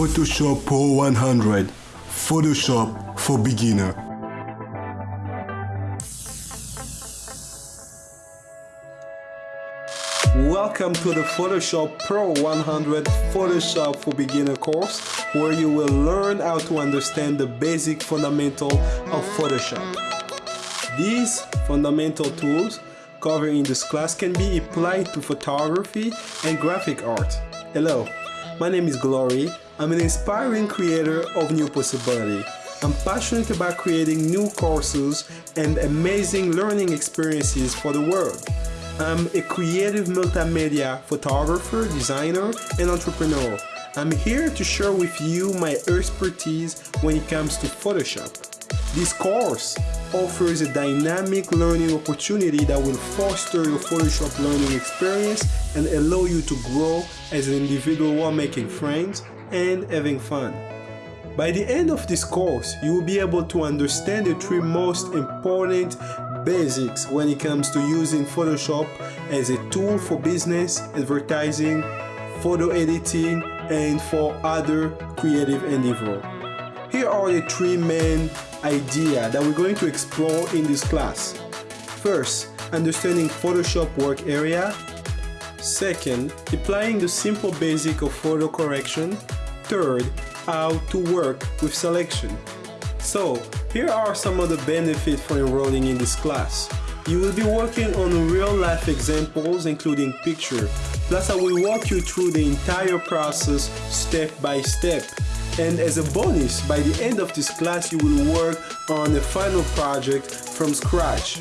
Photoshop Pro 100 Photoshop for beginner. Welcome to the Photoshop Pro 100 Photoshop for Beginner course where you will learn how to understand the basic fundamental of Photoshop. These fundamental tools covered in this class can be applied to photography and graphic art. Hello, my name is Glory. I'm an inspiring creator of new possibility. I'm passionate about creating new courses and amazing learning experiences for the world. I'm a creative multimedia photographer, designer, and entrepreneur. I'm here to share with you my expertise when it comes to Photoshop. This course offers a dynamic learning opportunity that will foster your Photoshop learning experience and allow you to grow as an individual while making friends and having fun. By the end of this course, you will be able to understand the three most important basics when it comes to using Photoshop as a tool for business, advertising, photo editing, and for other creative endeavor. Here are the three main ideas that we're going to explore in this class. First, understanding Photoshop work area. Second, applying the simple basic of photo correction. Third, how to work with selection. So, here are some of the benefits for enrolling in this class. You will be working on real-life examples including picture. Plus I will walk you through the entire process step by step. And as a bonus, by the end of this class you will work on a final project from scratch.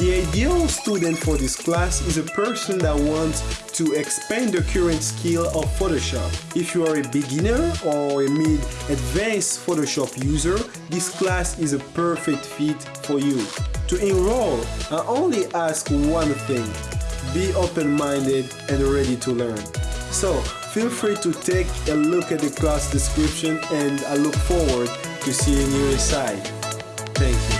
The ideal student for this class is a person that wants to expand the current skill of Photoshop. If you are a beginner or a mid-advanced Photoshop user, this class is a perfect fit for you. To enroll, I only ask one thing, be open-minded and ready to learn. So, feel free to take a look at the class description and I look forward to seeing you inside. Thank you.